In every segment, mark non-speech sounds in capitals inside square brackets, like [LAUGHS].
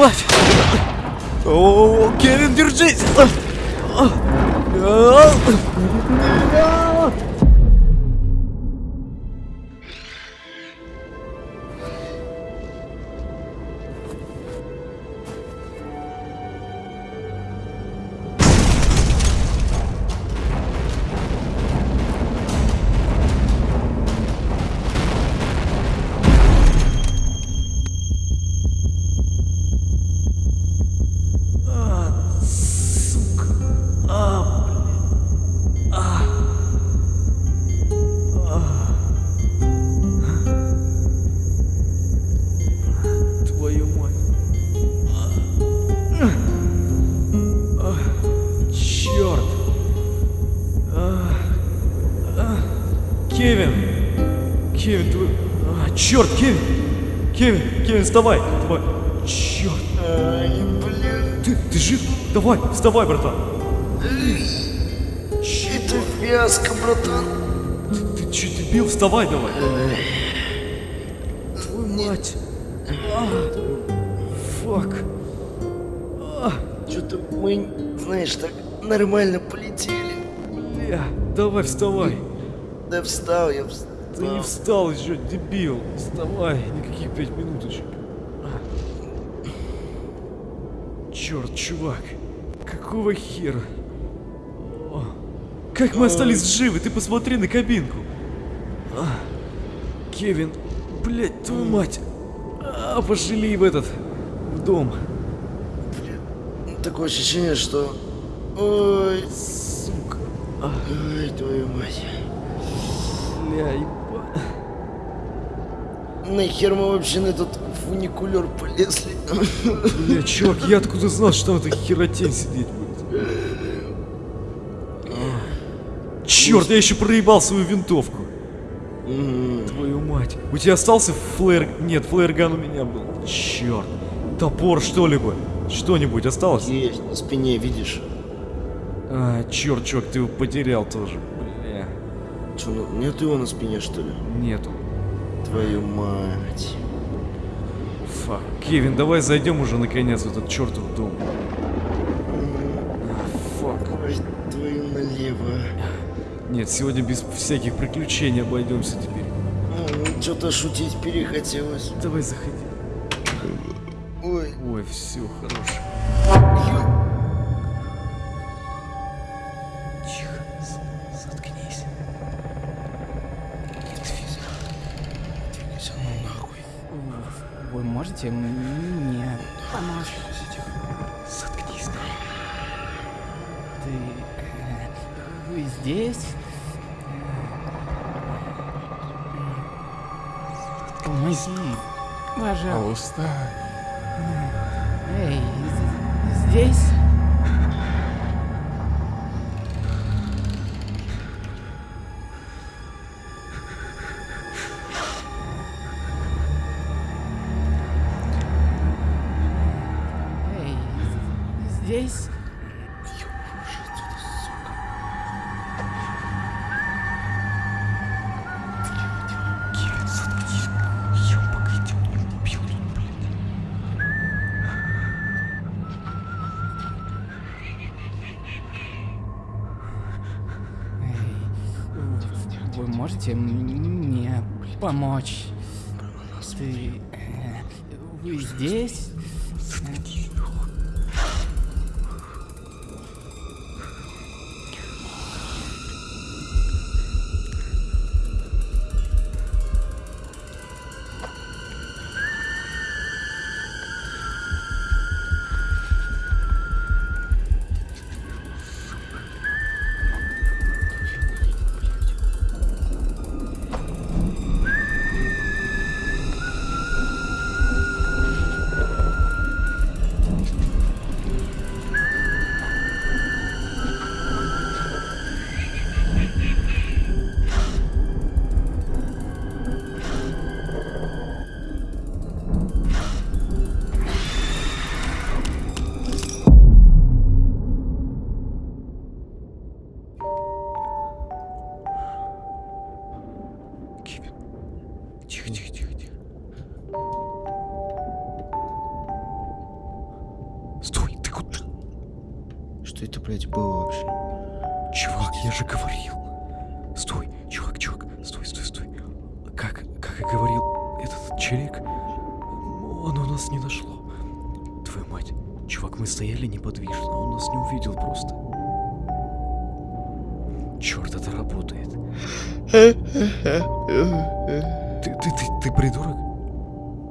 мать! О, Кевин, держись! Черт, Кевин. Кевин, Кевин, вставай. Давай. Черт. Ай, блин, Ты, ты жив? Давай, вставай, братан. это фиаско, братан. Ты, ты че, дебил? Вставай давай. Твою мать. А, Фак. Что-то мы, знаешь, так нормально полетели. Бля, давай вставай. Да встал я, встал. Ты не встал еще, дебил. Вставай, никаких пять минуточек. Черт, чувак. Какого хера? О, Как мы остались живы? Ты посмотри на кабинку. А, Кевин, блядь, твою мать. А, пошли в этот, в дом. Такое ощущение, что... Ой, Сука. ой, твою мать. Бля. Нахер мы вообще на этот фуникулер полезли? Бля, чувак, я откуда знал, что там эта херотень сидеть будет? Черт, я еще проебал свою винтовку. Твою мать. У тебя остался флэр... Нет, флэрган у меня был. Черт. Топор что-либо. Что-нибудь осталось? Есть, на спине, видишь? А, черт, чувак, ты его потерял тоже. Бля. Что, ну, нет его на спине, что ли? Нету. Твою мать. Фак. Кевин, давай зайдем уже наконец в этот чертов дом. А, Фак. Твою налево. Нет, сегодня без всяких приключений обойдемся теперь. Что-то шутить перехотелось. Давай заходи. Ой, Ой, все, хорош. Можете мне помочь? Заткнись. Ты... Вы здесь? Помоги, пожалуйста. Эй, здесь? Можете мне помочь? Ты... э, Вы здесь?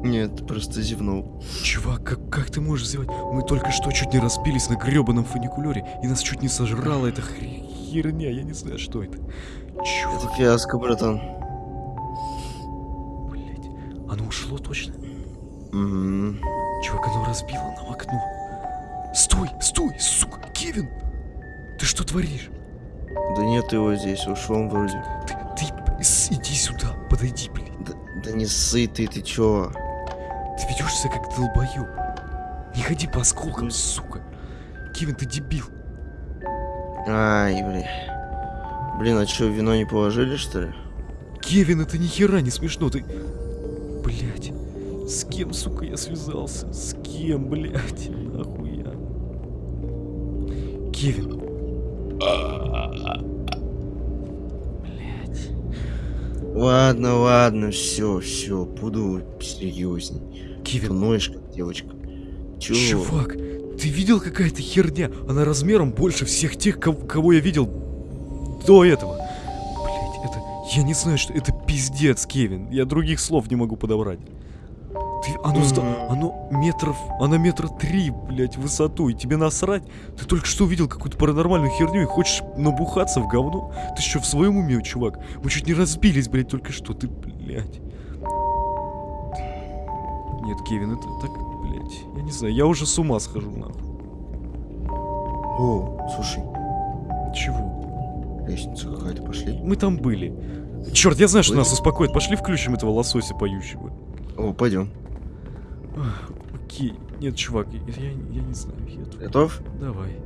Нет, просто зевнул. Чувак, как, как ты можешь сделать? Мы только что чуть не разбились на гребаном фуникулере, и нас чуть не сожрала эта херня, я не знаю, что это. Чувак, Это фиаско, братан. блядь, оно ушло точно? Мгм. Чувак, оно разбило нам окно. Стой, стой, сука, Кевин! Ты что творишь? Да нет его здесь, ушел он вроде. Ты, ты иди сюда, подойди, блядь. Да, да не сытый, ты чё? Ты ведешь себя как долбоёб. Не ходи по осколкам, сука. Кевин, ты дебил. Ай, блин. Блин, а чё, вино не положили, что ли? Кевин, это ни хера не смешно, ты... Блять, с кем, сука, я связался? С кем, блять? Нахуя? Кевин. Блять. Ладно, ладно, все, все, буду серьезней. Кевин, Ноешь, как девочка. Чё? чувак, ты видел какая-то херня? Она размером больше всех тех, кого, кого я видел до этого. Блять, это... Я не знаю, что... Это пиздец, Кевин. Я других слов не могу подобрать. Оно, ста- оно метров... Оно метра три, блять, в высоту. И тебе насрать? Ты только что увидел какую-то паранормальную херню и хочешь набухаться в говно? Ты что, в своем уме, чувак? Мы чуть не разбились, блять, только что. Ты, блять. Нет, Кевин, это так, блять. Я не знаю, я уже с ума схожу, нахуй. О, слушай, Чего? лестница какая-то, пошли. Мы там были. Черт, я знаю, что нас успокоит. Пошли включим этого лосося поющего. О, пойдем. Окей. Нет, чувак, я, я, не знаю. Я тут- Готов? Давай.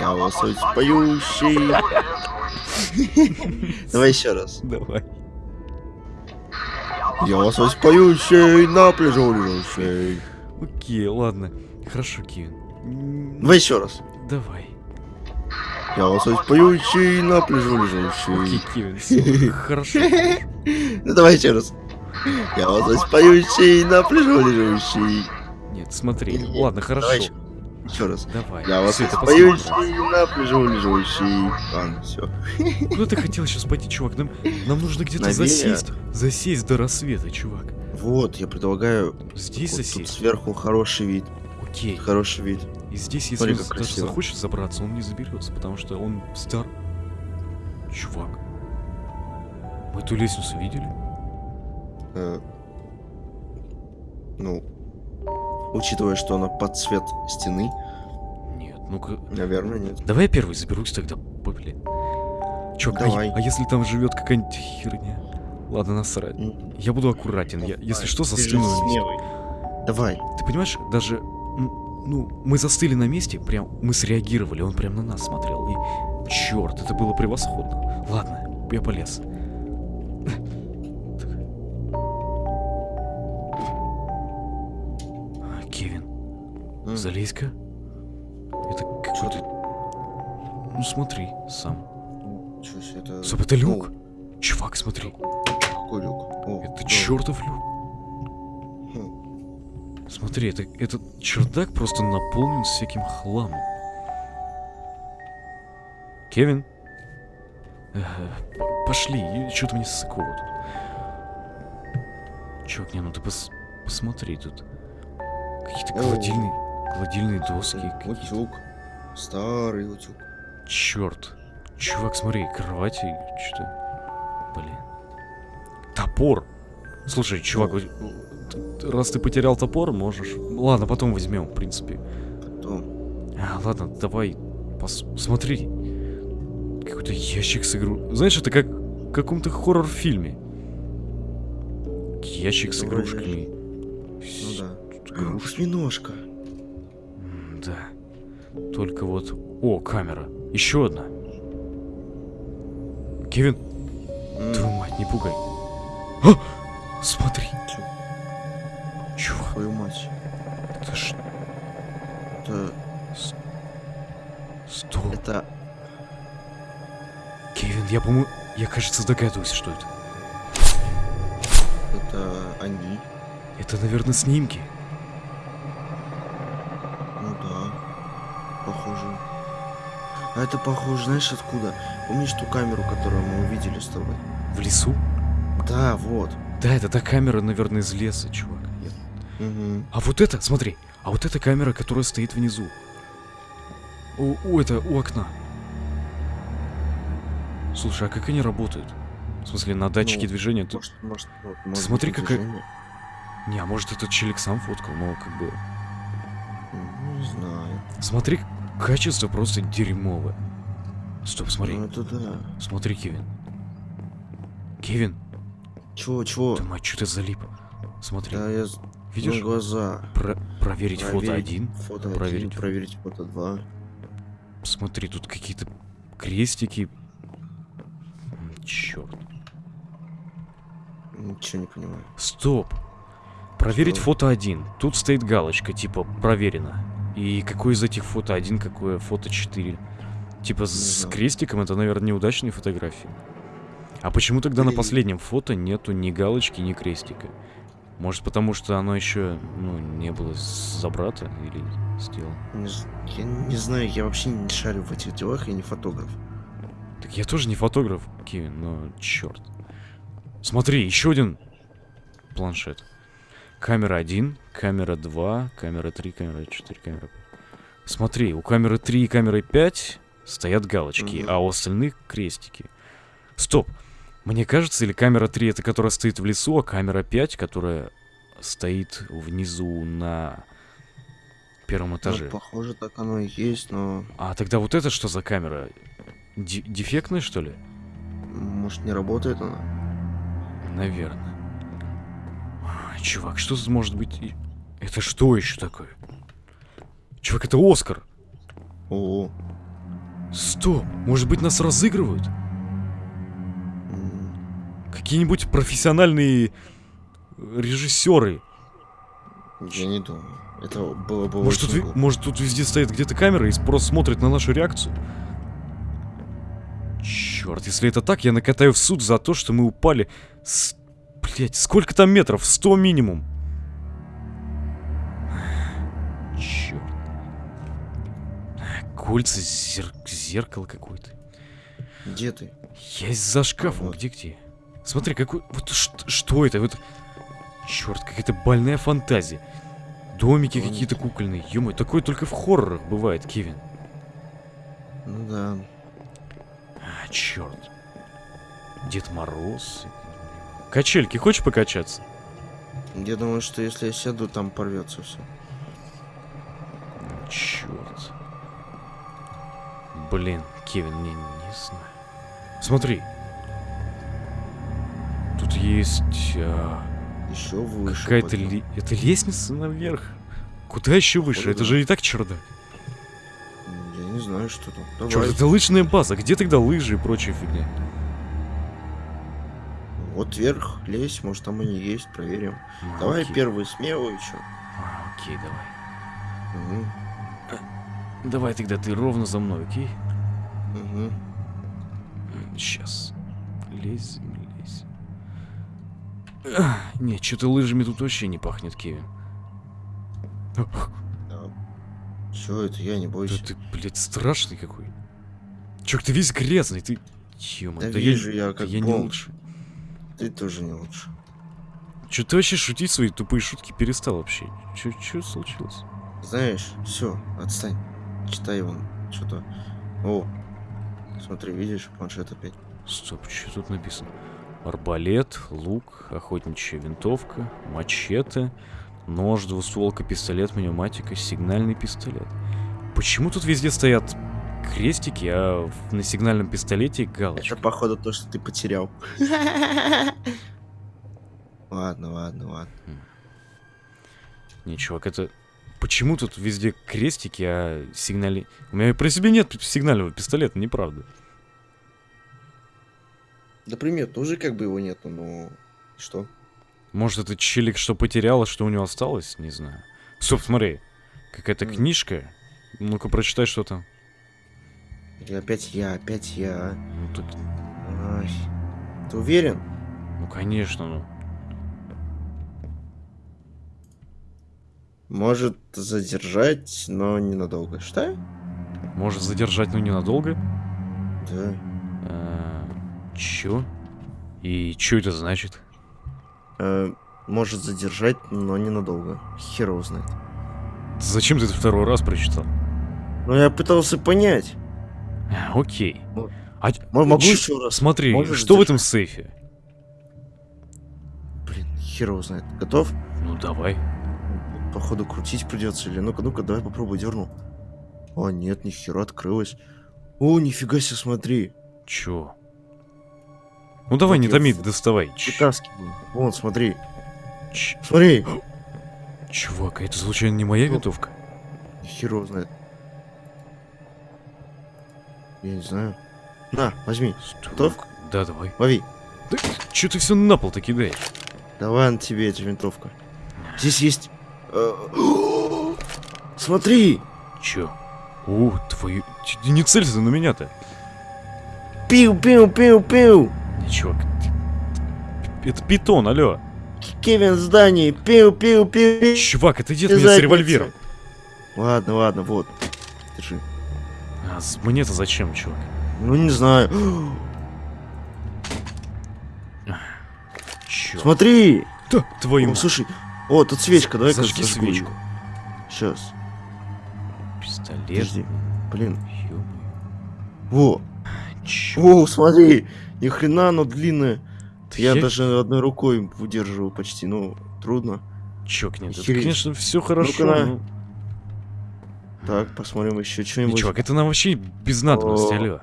Я лосось поющий. Давай еще раз. Давай. Я лосось поющий, на пляжу лежащий. Окей, ладно. Хорошо, Кевин. М, Давай еще раз. Давай. Я лосось поющий, на пляжу Окей, лежащий. Кевин, всё, Хорошо. [LAUGHS] Ну давай еще раз. Я лосось поющий, на пляжу лежащий. Нет, смотри. Не-не-не, Ладно, хорошо. давай ещё. Еще раз. Давай. Я раз. поющий, на пляжу лежащий. Ладно, все. Куда ты хотел сейчас пойти, чувак? Нам, нам нужно где-то засесть. Засесть до рассвета, чувак. Вот, я предлагаю Здесь вот тут засесть. сверху хороший вид. Окей. Хороший вид. И здесь, если Смотри, он даже захочет забраться, он не заберется, потому что он стар. Чувак. Мы эту лестницу видели? Э, Ну, учитывая, что она под цвет стены, Нет, ну-ка. наверное, нет. Давай я первый заберусь тогда, блин. Чувак, а, Давай. е- а если там живет какая-нибудь херня? Ладно, насрать. Я буду аккуратен. Я, если что, застыну на месте. Давай. Ты понимаешь, даже... Ну, мы застыли на месте, прям мы среагировали, он прям на нас смотрел. И черт, это было превосходно. Ладно, я полез. Залезь-ка. Это какой-то... Ну смотри, сам. чё ж это? Стоп, это люк? Чувак, смотри. О, какой люк? О, Это да. чертов люк. Хм. Смотри, это, этот чердак просто наполнен всяким хламом. Кевин? Э, п- пошли, что-то мне ссыково тут. Чувак, не, ну ты пос- посмотри тут. Какие-то О. гладильные, доски. Утюг. Старый утюг. Черт. Чувак, смотри, кровати, что Блин. Топор. Слушай, чувак, вот, т- раз ты потерял топор, можешь... Ладно, потом возьмем, в принципе. Потом. А, ладно, давай, пос... смотри. Какой-то ящик с игру... Знаешь, это как в каком-то хоррор-фильме. Ящик с игрушками. Ну да. Тут Только вот... О, камера. Еще одна. Кевин, М, твою мать, не пугай. А! Смотри. Чё? Чувак, Твою мать. это ж... Это... Стоп. Это... Кевин, я, по-моему... Я, кажется, догадываюсь, что это. Это они. Это, наверное, снимки. А это похоже, знаешь, откуда? Помнишь ту камеру, которую мы увидели с тобой? В лесу? Да, вот. Да, это та камера, наверное, из леса, чувак. Я- Угу. А вот это, смотри. А вот эта камера, которая стоит внизу. У, у это, у окна. Слушай, а как они работают? В смысле, на датчике Ну, движения? Ты... Может, может, вот, может Смотри, быть, какая- движение? Не, а может этот челик сам фоткал, но как бы... Ну, Не знаю. Смотри, качество просто дерьмовое. Стоп, смотри. Ну это да. Смотри, Кевин. Кевин, Чего, чего? ты мать, что ты залип? Смотри, Да, я... видишь? Ну, глаза. Про- проверить фото Проверить один. Фото проверить. один, проверить фото два. Смотри, тут какие-то крестики. Черт. Ничего не понимаю. Стоп. Проверить Что? фото один. Тут стоит галочка, типа, проверено. И какое из этих фото один, какое фото 4. Типа с знаю. крестиком это, наверное, неудачные фотографии. А почему тогда на последнем фото нету ни галочки, ни крестика? Может, потому что оно еще, ну, не было забрато или сделано? Не Я не знаю, я вообще не шарю в этих делах, я не фотограф. Так я тоже не фотограф, Кевин, но черт. Смотри, еще один планшет. Камера 1, камера 2, камера 3, камера 4, камера 5. Смотри, у камеры 3 и камеры 5 стоят галочки, Мгм. а у остальных крестики. Стоп. Мне кажется, или камера 3 это которая стоит в лесу, а камера 5, которая стоит внизу на первом Ну, этаже. похоже, так оно и есть, но А тогда вот это что за камера? Ди- дефектная, что ли? может не работает она. Наверное. Чувак, что тут может быть? Это что еще такое? Чувак, это Оскар. О, Стоп, может быть нас разыгрывают? Какие-нибудь профессиональные режиссеры. я не думаю. Это было бы Может тут, очень глупо. может тут везде стоит где-то камера и просто смотрит на нашу реакцию? Черт, если это так, я накатаю в суд за то, что мы упали с... Блять, сколько там метров? 100 минимум. Черт. Кольца, зер... зеркало какое-то. Где ты? Я за шкафом, вот. где-где? Смотри, какой... Вот что это? Вот... Черт, какая-то больная фантазия. Домики Домики. какие-то кукольные. ё такое только в хоррорах бывает, Кевин. Ну да. А, черт. Дед Мороз. Качельки, хочешь покачаться? Я думаю, что если я сяду, там порвется все. Черт. Блин, Кевин, не, не знаю. Смотри. Тут есть а, Еще выше. какая-то ли... Это лестница наверх. Куда еще выше? Походу, Это да. же и так чердак. Я не знаю, что там. Давай. Черт, это лыжная база. Где тогда лыжи и прочая фигня? Вот вверх, лезь, может там они есть, проверим. А, Давай окей. первый смелый еще. А, окей, давай. Угу. Давай тогда ты ровно за мной, окей? Угу. Сейчас. Лезь, лезь. Нет, что-то лыжами тут вообще не пахнет, Кевин. Да. Все это, я не Да бойся. ты, блядь, страшный какой. Чувак, ты весь грязный, ты... Ё Да вижу я, как я не лучше. Ты тоже не лучше. Че ты вообще шутить свои тупые шутки перестал вообще? Че, че случилось? Знаешь, все, отстань. Читай вон, что-то. О, смотри, видишь, планшет опять. Стоп, что тут написано? Арбалет, лук, охотничья винтовка, мачете, нож, двустволка, пистолет, пневматика, сигнальный пистолет. Почему тут везде стоят крестики, а на сигнальном пистолете галочки? Это походу то, что ты потерял. Ладно, ладно, ладно. Не, чувак, это... Почему тут везде крестики, а сигнали... У меня при себе нет сигнального пистолета, неправда. Да пример тоже как бы его нету, но... Что? Может, это челик что потерял, а что у него осталось? Не знаю. Стоп, смотри. Какая-то книжка. Ну-ка, прочитай, что там. Или опять я, опять я. Ну так, Ай. Ты уверен? ну конечно, ну. Может задержать, но ненадолго. Что? Может задержать, но ненадолго? Да. А, чё? И чё это значит? Э, может задержать, но ненадолго. Хер его знает. Зачем ты это второй раз прочитал? Ну я пытался понять. Окей. А, мо- могу еще раз? Смотри, Можешь что в задержать? этом сейфе? Блин, хер его знает. Готов? Ну давай. Походу крутить придется. Или ну-ка, ну-ка, давай попробуй дерну. О, нет, ни хера открылось. О, нифига себе, смотри. Чё? Ну давай, Вот не томи, в- доставай. Вытаскиваю. Вон, смотри. ч- Смотри. Чувак, а это случайно не моя винтовка? Хер его знает. Я не знаю. На, возьми. Готов? Готов? Да, давай. Лови. Да, чё ты все на пол-то кидаешь? Давай на тебе эта винтовка. Здесь есть... э, [GASPS] Смотри! Чё? О, твою... Не целься на меня-то. Пиу-пиу-пиу-пиу! Ты- Это питон, алло. Кевин в здании! Пиу-пиу-пиу! Чувак, это дед меня с револьвером. Ладно, ладно, вот. Держи. А мне-то зачем, чувак? Ну, не знаю. Чё? Смотри! Да, твою О, мать. слушай. О, тут свечка, давай-ка Зажги свечку. Сейчас. Пистолет. Подожди. Блин. Во. Чё? О, смотри. Ни хрена оно длинное. Ты Я я- даже одной рукой выдерживаю почти. Ну, трудно. Чё, нет, это, конечно, все хорошо, но... Так, посмотрим еще что-нибудь. чувак, это нам вообще без надобности, алло.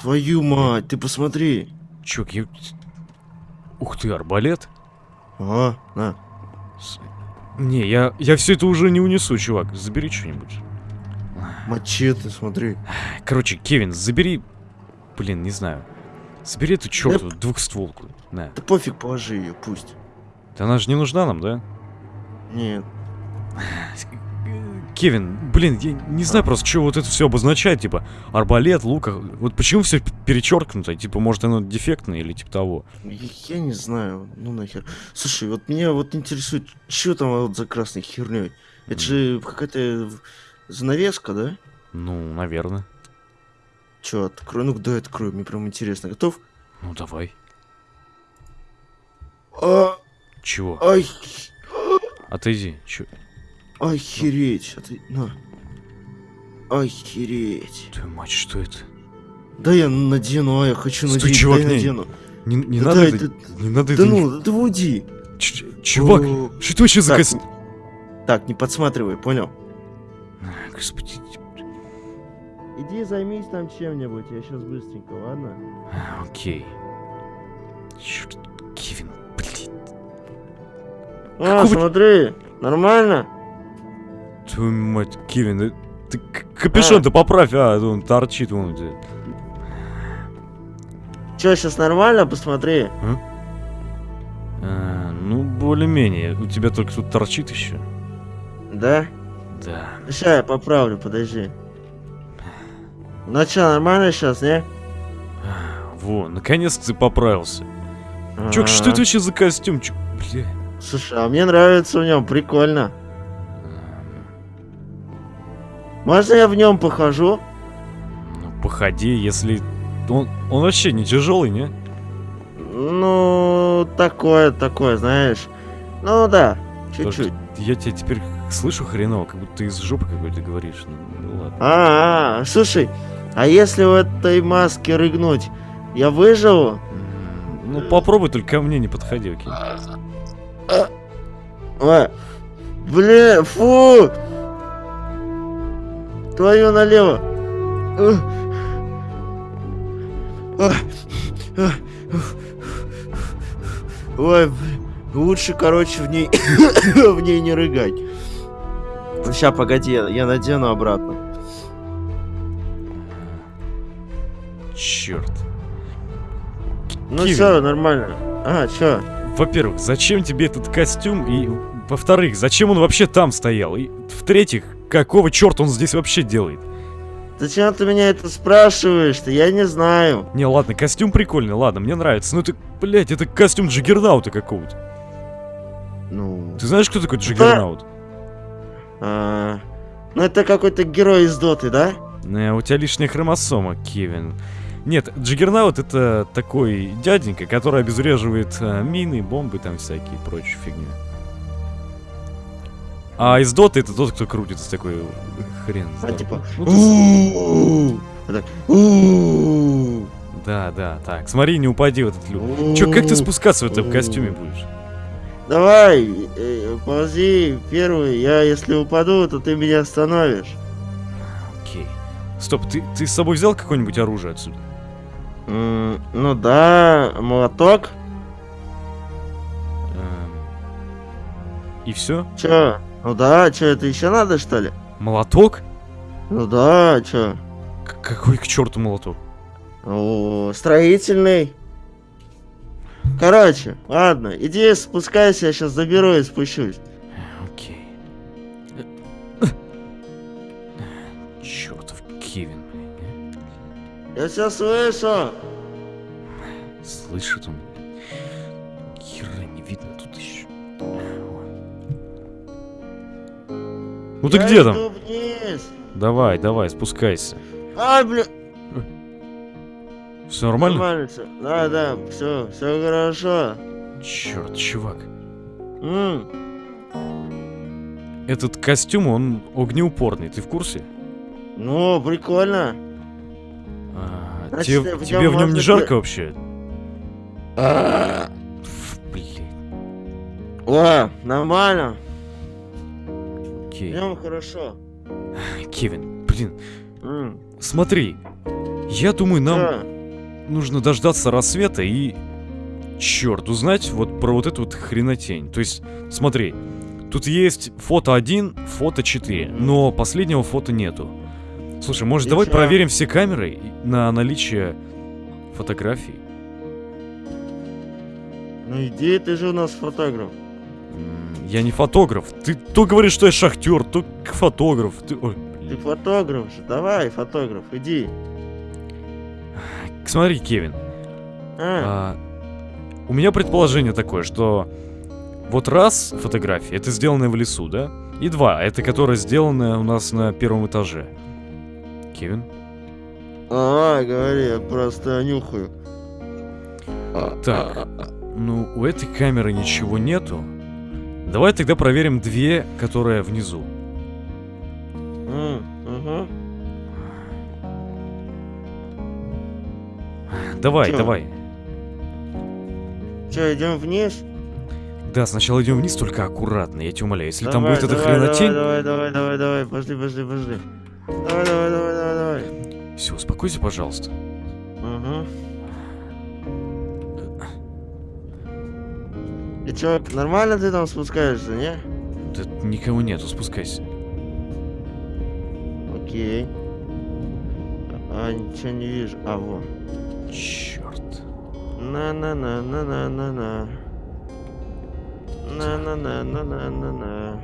Твою мать, ты посмотри. Чувак, я... Ух ты, арбалет? Ага, на. С- Не, я, я все это уже не унесу, чувак. Забери что-нибудь. Мачете, смотри. Короче, Кевин, забери... Блин, не знаю. Забери эту чертову двухстволку. На. Да пофиг, положи ее, пусть. Да она же не нужна нам, да? Нет. [LAUGHS] Кевин, блин, я не знаю просто, что вот это все обозначает, типа, арбалет, лук, а вот почему все перечеркнуто, типа, может оно дефектное или типа того. Я, не знаю, ну нахер. Слушай, вот меня вот интересует, что там вот за красной херней? Это же какая-то занавеска, да? Ну, наверное. Че, открой, ну да, открой, мне прям интересно. Готов? Ну, давай. А, Чего? ай, Отойди. Чё? Охереть. А ты, на. Охереть. Твою мать, что это? Да я надену, а я хочу Стой, надеть, чувак, дай не- надену. Не, не Да надо дай, это... да- Не надо Да это... ну, да уйди. Ч- Чувак, О, что это вообще за Так, костюм? Так, не подсматривай, понял? Господи. Иди займись там чем-нибудь, я сейчас быстренько, ладно? А, Окей. Чёрт, Кевин, блин. А, Какого- смотри, нормально? Твою мать, Кевин, да ты капюшон-то поправь, а, он торчит вон где. Че, сейчас нормально? Посмотри. А, ну, более-менее. У тебя только тут торчит еще. Да? Да. Сейчас я поправлю, подожди. Ну что, нормально сейчас, не? Во, наконец-то ты поправился. Чувак, что это вообще за костюм? Чё, бля. Слушай, а мне нравится в нем, прикольно. Можно я в нем похожу? Ну, походи, если... Он, он вообще не тяжелый, не? Ну, такое, такое, знаешь. Ну да, чуть-чуть. Я тебя теперь слышу хреново, как будто ты из жопы какой-то говоришь. Ну, ну ладно. А, -а, слушай, а если в этой маске рыгнуть, я выживу? Ну, попробуй, только ко мне не подходи, окей? Ой, бля, фу! Твою налево. Ой, лучше, короче, в ней, [COUGHS] в ней не рыгать. Сейчас, погоди, я- надену обратно. Черт. Ну все, нормально. А, чё? Во-первых, зачем тебе этот костюм? И, во-вторых, зачем он вообще там стоял? И, в-третьих, какого черта он здесь вообще делает? Зачем ты меня это спрашиваешь-то? Я не знаю. Не, ладно, костюм прикольный, ладно, мне нравится. Ну ты, блядь, это костюм Джиггернаута какого-то. Ну... Ты знаешь, кто такой Джиггернаут? а, ну это какой-то герой из Доты, да? Не, у тебя лишняя хромосома, Кевин. Нет, Джиггернаут это такой дяденька, который обезвреживает э, мины, бомбы там всякие и прочую фигню. А из Доты это тот, кто крутится такой хрен. А типа... Ну. Да, да, так, смотри, не упади в этот люк. Чё, как ты спускаться в этом костюме будешь? Давай, э, ползи первый. Я если упаду, то ты меня остановишь. Окей. Стоп, ты, ты с собой взял какое-нибудь оружие отсюда? Ну да, молоток. Эм, И все? Чё? Ну да, чё, это еще надо, что ли? Молоток? Ну да? К- какой к черту молоток? О, строительный. Короче, ладно, иди спускайся, я сейчас заберу и спущусь. Окей. Чертов Кевин, блин. Я все слышу. Слышит он? Хера не видно тут еще. Ну ты Я где там? вниз. Давай, давай, спускайся. А, бля. Все нормально? Нормально всё. Да, да, все, все хорошо. Черт, чувак. М, Этот костюм, он огнеупорный, ты в курсе? Ну, прикольно. А, Значит, тебе, в тебе в нем не жарко вообще? А, Ф, Блин, О, нормально. Окей. Прям хорошо. Кевин, блин, М, смотри. Я думаю, нам чё? нужно дождаться рассвета и... Черт, узнать вот про вот эту вот хренотень. То есть, смотри, тут есть фото 1, фото 4, но последнего фото нету. Слушай, может, И давай чё? проверим все камеры на наличие фотографий? Ну иди, ты же у нас фотограф. Я не фотограф. Ты то говоришь, что я шахтер, то фотограф. Ты... Ой, Ты фотограф же. Давай, фотограф, иди. Смотри, Кевин. А, а, у меня предположение такое, что вот раз фотография, это сделанная в лесу, да? И два, это которая сделанная у нас на первом этаже. Кевин? давай, говори, я просто нюхаю. Так, ну у этой камеры ничего нету. Давай тогда проверим две, которые внизу. М, мгм. Давай, Чё? давай. Чё, идем вниз? Да, сначала идем вниз, только аккуратно, я тебя умоляю. Если там Давай, будет эта давай, хренотень... Давай, давай, давай, давай, пошли, пошли, пошли. Давай, давай, давай, давай, давай. Все, успокойся, пожалуйста. Угу. Чё, нормально ты там спускаешься, не? Да никого нету, спускайся. Окей. А, ничего не вижу. А, во. Черт. На-на-на-на-на-на-на. На-на-на-на-на-на-на.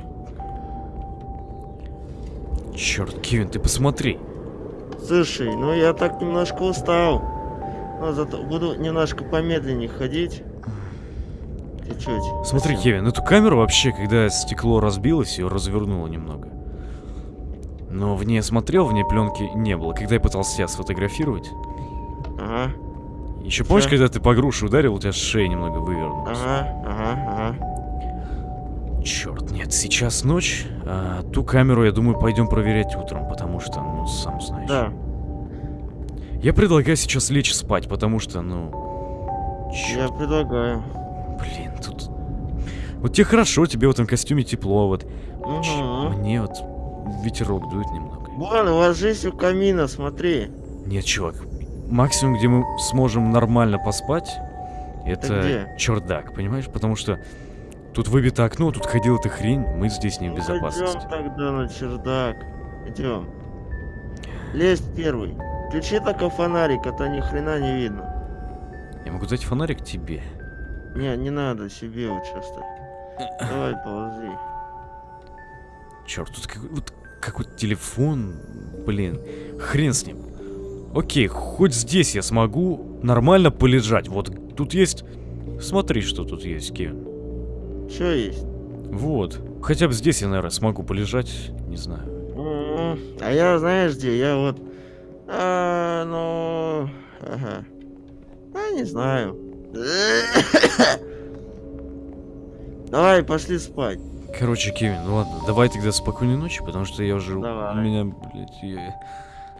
Черт, Кевин, ты посмотри. Слушай, ну я так немножко устал. Но зато буду немножко помедленнее ходить. Чуть-чуть. Смотри, Совсем. Кевин, эту камеру вообще, когда стекло разбилось, ее развернуло немного. Но в ней я смотрел, в ней пленки не было. Когда я пытался себя сфотографировать. Ага, Еще помнишь, когда ты по груше ударил, у тебя шея немного вывернулась? ага, ага, ага. Черт, нет, сейчас ночь. А ту камеру, я думаю, пойдем проверять утром, потому что, ну, сам знаешь. Да, Я предлагаю сейчас лечь спать, потому что, ну... я Черт, предлагаю. Блин, тут... Вот тебе хорошо, тебе в этом костюме тепло, вот. Угу. Мне вот ветерок дует немного. Вон, ложись у камина, смотри. Нет, чувак, максимум, где мы сможем нормально поспать, это где? чердак, понимаешь? Потому что тут выбито окно, тут ходила эта хрень, мы здесь не в Ну, безопасности. Идем тогда на чердак. Идем. Лезь первый. Включи только фонарик, а то ни хрена не видно. Я могу дать фонарик тебе. Не, не надо, себе оставь. Давай, ползи. Черт, тут как... вот как вот телефон, блин, хрен с ним. Окей, хоть здесь я смогу нормально полежать. Вот тут есть... Смотри, что тут есть, Кевин. Что есть? Вот. Хотя бы здесь я, наверное, смогу полежать. Не знаю. А я, знаешь, где? Я вот... А, ну... Ага. А, не знаю. [COUGHS] Давай, пошли спать. Короче, Кевин, ну ладно, давай тогда спокойной ночи, потому что я уже... Давай. У меня, блядь, я...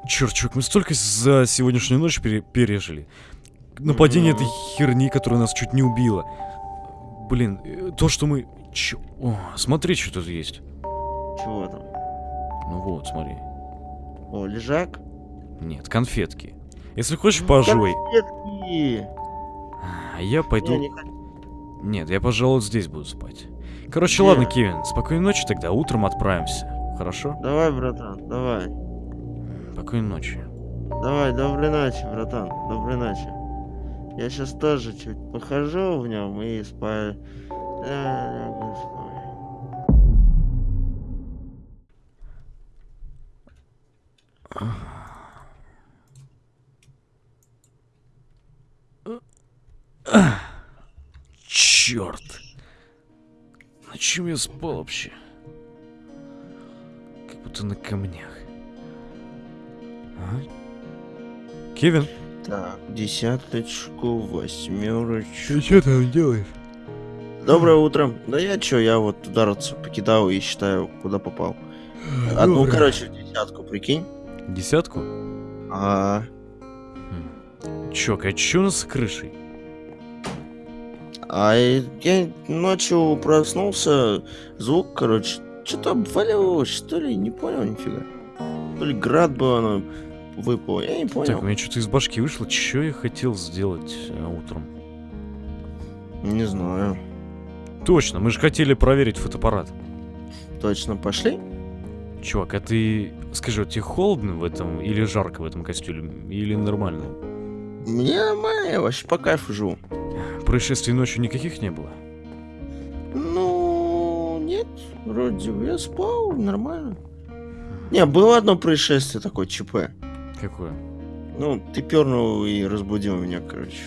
Черт, чувак, мы столько за сегодняшнюю ночь пере- пережили. Нападение Мгм. этой херни, которая нас чуть не убила. Блин, э, то, что мы... Чё... О, смотри, что тут есть. Чего там? Ну вот, смотри. О, лежак? Нет, конфетки. Если хочешь, пожуй. Конфетки. А я пойду... Не, не хочу. Нет, я, пожалуй, здесь буду спать. Короче, Не. ладно, Кевин, спокойной ночи тогда, утром отправимся. Хорошо? Давай, братан, давай. Спокойной ночи. Давай, доброй ночи, братан. Доброй ночи. Я сейчас тоже чуть похожу в нем и спать. Да, лягу спать. Черт. На чем я спал вообще? Как будто на камнях. А? Кевин? Так, десяточку, восьмерочку. что там делаешь? Доброе утро. Да я чё, я вот удараться покидал и считаю, куда попал. Одну, короче, в десятку, прикинь. Десятку? А, Чок, а чё у нас с крышей? А я ночью проснулся, звук, короче, что-то обваливалось, что ли, не понял нифига. То ли град был, оно выпало, я не Так, у понял. меня что-то из башки вышло. Чё я хотел сделать э, утром? Не знаю. Точно, мы же хотели проверить фотоаппарат. Точно, пошли? Чувак, а ты... Скажи, вот тебе холодно в этом или жарко в этом костюме? Или нормально? Мне нормально, я вообще по кайфу живу. Происшествий ночью никаких не было? Ну, нет, вроде бы я спал, нормально. Не, было одно происшествие такое, ЧП. Какое? Ну, ты пернул и разбудил меня, короче.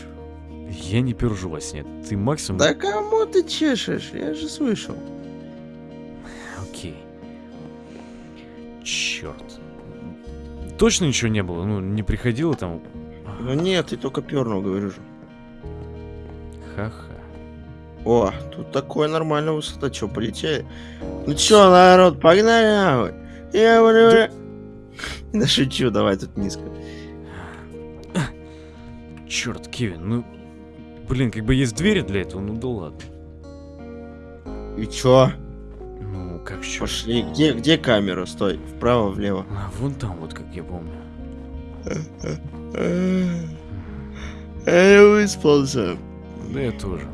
Я не пержу во сне. Ты максимум... Да кому ты чешешь? Я же слышал. Окей. Черт. Точно ничего не было? Ну, не приходило там? Ну нет, ты только пернул, говорю же. Ха-ха. О, тут такое нормальная высота, чё, полетели? Ну чё, народ, погнали нахуй. Я говорю... Да [LAUGHS] шучу, давай тут низко. Черт, Кевин, ну... Блин, как бы есть двери для этого, ну да ладно. И чё? Ну, как чё? Пошли. Где, где камера? Стой. Вправо, влево. А, вон там вот, как я помню. [LAUGHS] Я выспался. Да я тоже.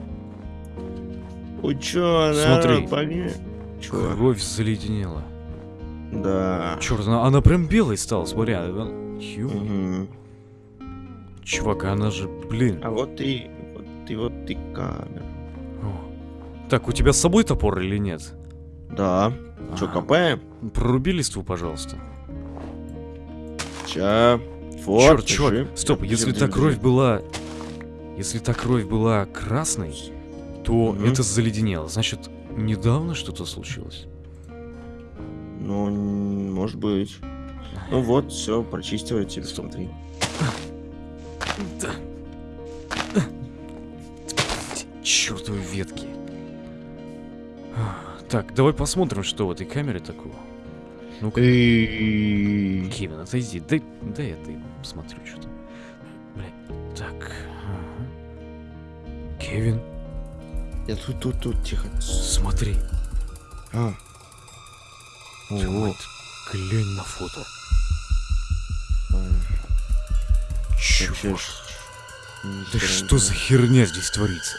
У чё, Смотри. Чё? Кровь заледенела. Да. Черт, она, она прям белой стала, смотри. она- Ё, Мгм. Чувак, она же, блин. А вот ты, вот ты, вот ты камера. О. Так, у тебя с собой топор или нет? Да. А, копаем? Проруби листву, пожалуйста. Ча. Вот, Черт, чувак, стоп, если та кровь была... Если та кровь была красной, то Мгм. это заледенело. Значит, недавно что-то случилось. Ну, может быть. Ну вот, все, прочистила тебе, смотри. Чертовы ветки. Так, давай посмотрим, что в этой камере такого. Ну-ка, Кевин, отойди. Дай, дай я ты посмотрю, что там. Кевин, Я тут, тут, тут, тихо. смотри. А, мать, глянь на фото. а, ни Да что за херня здесь творится?